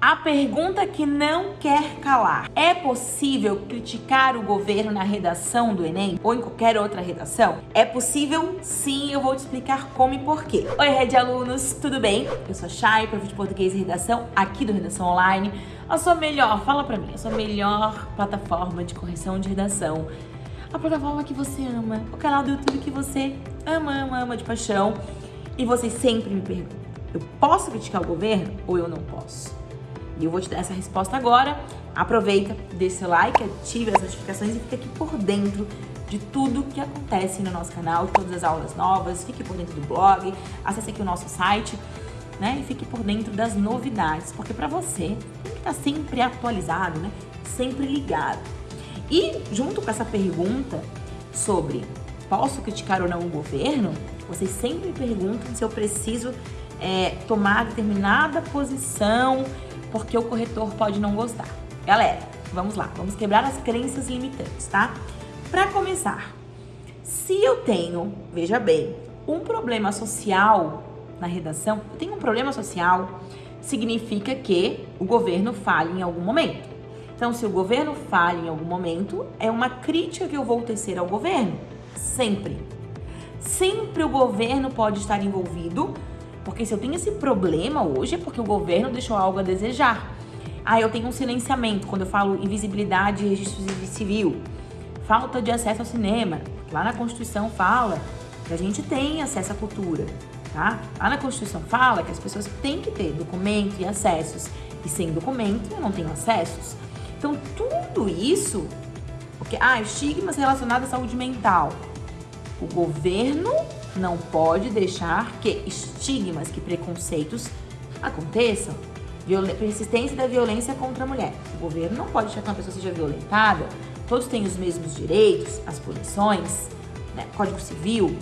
A pergunta que não quer calar. É possível criticar o governo na redação do Enem ou em qualquer outra redação? É possível? Sim, eu vou te explicar como e porquê. Oi, rede alunos, tudo bem? Eu sou a Chay, prof de português e redação aqui do Redação Online. A sua melhor, fala pra mim, a sua melhor plataforma de correção de redação. A plataforma que você ama, o canal do YouTube que você ama, ama, ama de paixão. E vocês sempre me perguntam, eu posso criticar o governo ou eu não posso? E eu vou te dar essa resposta agora. Aproveita, deixa seu like, ative as notificações e fique aqui por dentro de tudo que acontece no nosso canal, todas as aulas novas, fique por dentro do blog, acesse aqui o nosso site, né? E fique por dentro das novidades, porque para você tem que estar sempre atualizado, né? Sempre ligado. E junto com essa pergunta sobre posso criticar ou não o governo, vocês sempre perguntam se eu preciso é, tomar determinada posição porque o corretor pode não gostar. Galera, vamos lá, vamos quebrar as crenças limitantes, tá? Para começar, se eu tenho, veja bem, um problema social na redação, eu tenho um problema social, significa que o governo falha em algum momento. Então, se o governo falha em algum momento, é uma crítica que eu vou tecer ao governo. Sempre. Sempre o governo pode estar envolvido porque se eu tenho esse problema hoje é porque o governo deixou algo a desejar. Ah, eu tenho um silenciamento, quando eu falo invisibilidade e registro civil. Falta de acesso ao cinema. Lá na Constituição fala que a gente tem acesso à cultura, tá? Lá na Constituição fala que as pessoas têm que ter documento e acessos. E sem documento eu não tenho acessos. Então, tudo isso... Porque, ah, estigmas relacionados à saúde mental. O governo não pode deixar que estigmas, que preconceitos aconteçam. Viol persistência da violência contra a mulher. O governo não pode deixar que uma pessoa seja violentada. Todos têm os mesmos direitos, as punições, né? Código Civil.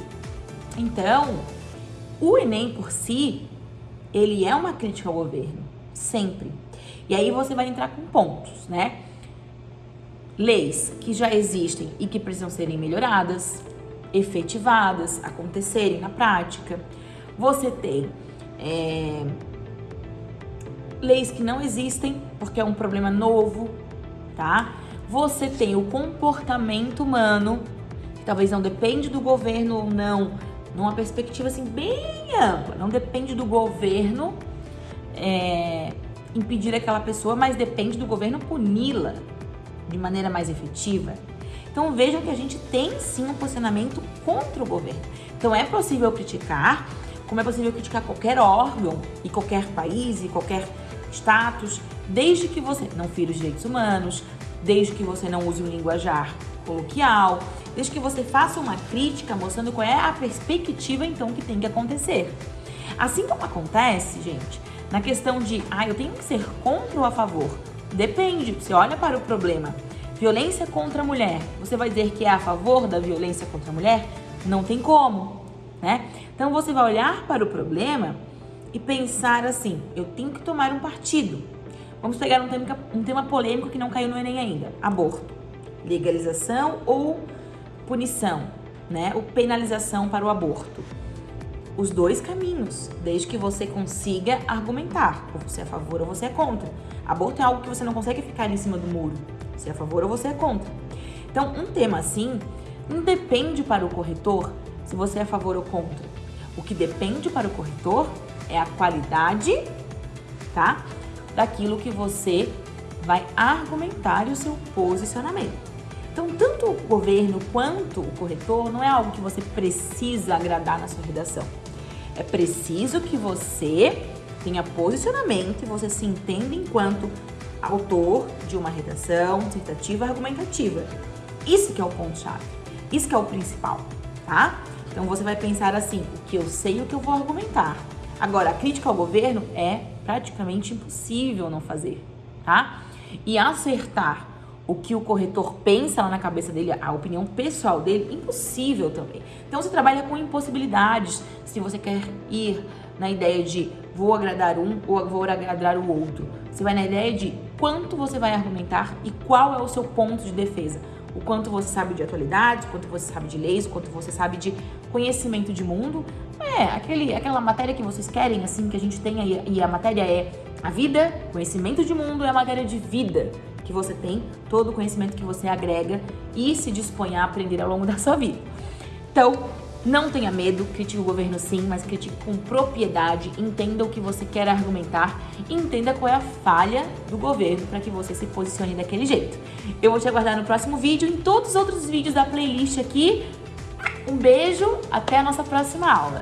Então, o Enem por si, ele é uma crítica ao governo, sempre. E aí você vai entrar com pontos, né? Leis que já existem e que precisam serem melhoradas, efetivadas, acontecerem na prática. Você tem é, leis que não existem porque é um problema novo, tá? Você tem o comportamento humano, que talvez não depende do governo ou não, numa perspectiva assim bem ampla, não depende do governo é, impedir aquela pessoa, mas depende do governo puni-la de maneira mais efetiva. Então vejam que a gente tem sim um posicionamento contra o governo. Então é possível criticar, como é possível criticar qualquer órgão e qualquer país e qualquer status, desde que você não fira os direitos humanos, desde que você não use um linguajar coloquial, desde que você faça uma crítica mostrando qual é a perspectiva então que tem que acontecer. Assim como acontece, gente, na questão de, ah, eu tenho que ser contra ou a favor. Depende, você olha para o problema Violência contra a mulher. Você vai dizer que é a favor da violência contra a mulher? Não tem como, né? Então você vai olhar para o problema e pensar assim: eu tenho que tomar um partido. Vamos pegar um tema, um tema polêmico que não caiu no Enem ainda: aborto. Legalização ou punição, né? Ou penalização para o aborto. Os dois caminhos, desde que você consiga argumentar, ou você é a favor ou você é contra. Aborto é algo que você não consegue ficar em cima do muro. Você é a favor ou você é contra. Então, um tema assim não depende para o corretor se você é a favor ou contra. O que depende para o corretor é a qualidade, tá? Daquilo que você vai argumentar e o seu posicionamento. Então, tanto o governo quanto o corretor não é algo que você precisa agradar na sua redação. É preciso que você tenha posicionamento e você se entenda enquanto autor de uma redação dissertativa argumentativa. Isso que é o ponto-chave, isso que é o principal, tá? Então você vai pensar assim, o que eu sei e o que eu vou argumentar. Agora, a crítica ao governo é praticamente impossível não fazer, tá? E acertar o que o corretor pensa lá na cabeça dele, a opinião pessoal dele, impossível também. Então você trabalha com impossibilidades se você quer ir na ideia de vou agradar um ou vou agradar o outro. Você vai na ideia de quanto você vai argumentar e qual é o seu ponto de defesa. O quanto você sabe de atualidades, o quanto você sabe de leis, o quanto você sabe de conhecimento de mundo. É, aquele, aquela matéria que vocês querem, assim, que a gente aí, e a matéria é A vida, conhecimento de mundo é a matéria de vida que você tem, todo o conhecimento que você agrega e se dispõe a aprender ao longo da sua vida. Então, não tenha medo, critique o governo sim, mas critique com propriedade, entenda o que você quer argumentar entenda qual é a falha do governo para que você se posicione daquele jeito. Eu vou te aguardar no próximo vídeo, em todos os outros vídeos da playlist aqui. Um beijo, até a nossa próxima aula.